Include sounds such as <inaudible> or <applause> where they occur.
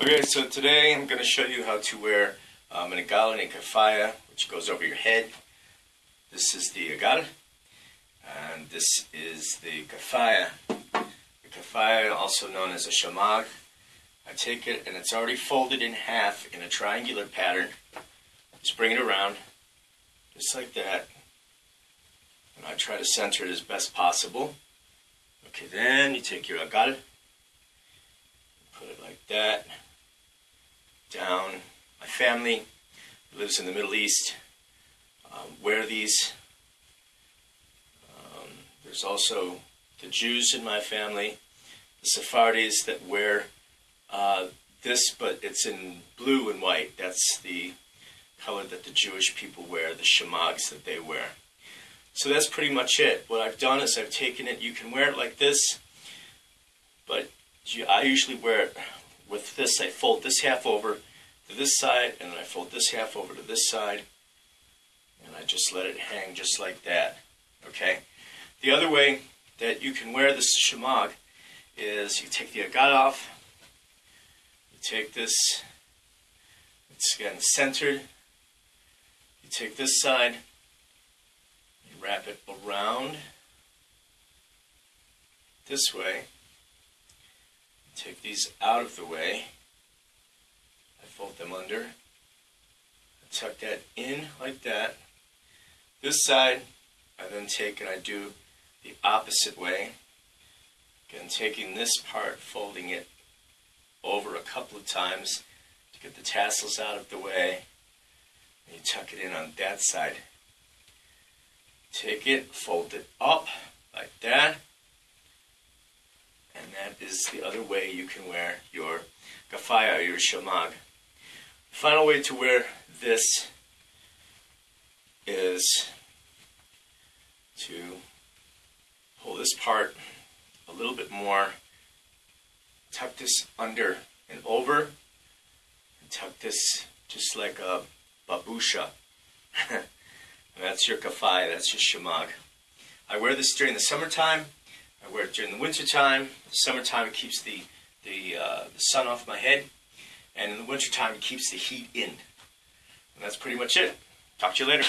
Okay, so today I'm going to show you how to wear um, an agal and a kafaya, which goes over your head. This is the agal, and this is the kafaya. The kafaya, also known as a shamag. I take it, and it's already folded in half in a triangular pattern. Just bring it around, just like that. And I try to center it as best possible. Okay, then you take your agal, put it like that family lives in the Middle East. Um, wear these. Um, there's also the Jews in my family, the Sephardis that wear uh, this, but it's in blue and white. That's the color that the Jewish people wear, the shamags that they wear. So that's pretty much it. What I've done is I've taken it, you can wear it like this, but I usually wear it with this. I fold this half over to this side, and then I fold this half over to this side, and I just let it hang just like that. Okay? The other way that you can wear this shamag is you take the agal off, you take this, it's again centered, you take this side, you wrap it around this way. Take these out of the way. Fold them under. Tuck that in like that. This side, I then take and I do the opposite way. Again, taking this part, folding it over a couple of times to get the tassels out of the way. And you tuck it in on that side. Take it, fold it up like that. And that is the other way you can wear your gafaya, your shamag. Final way to wear this is to pull this part a little bit more, tuck this under and over, and tuck this just like a babusha. <laughs> That's your kafai, that's your shamag. I wear this during the summertime. I wear it during the wintertime. The summertime it keeps the, the, uh, the sun off my head. And in the wintertime it keeps the heat in. And that's pretty much it. Talk to you later.